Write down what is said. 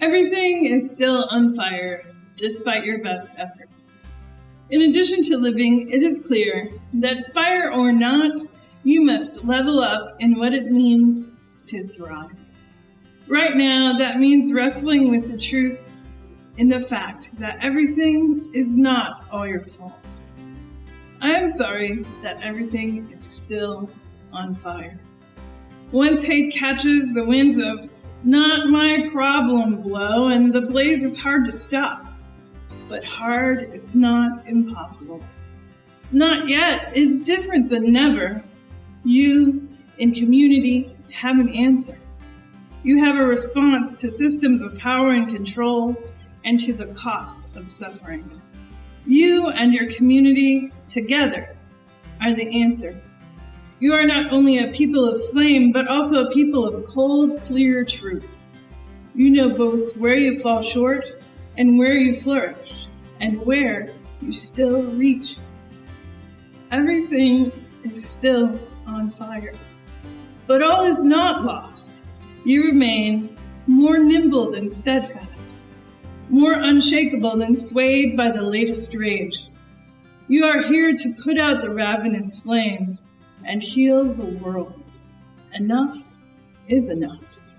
Everything is still on fire, despite your best efforts. In addition to living, it is clear that fire or not, you must level up in what it means to thrive. Right now, that means wrestling with the truth in the fact that everything is not all your fault. I am sorry that everything is still on fire. Once hate catches the winds of not my problem blow, and the blaze is hard to stop. But hard is not impossible. Not yet is different than never. You, in community, have an answer. You have a response to systems of power and control and to the cost of suffering. You and your community together are the answer. You are not only a people of flame, but also a people of cold, clear truth. You know both where you fall short and where you flourish, and where you still reach. Everything is still on fire. But all is not lost. You remain more nimble than steadfast, more unshakable than swayed by the latest rage. You are here to put out the ravenous flames and heal the world. Enough is enough.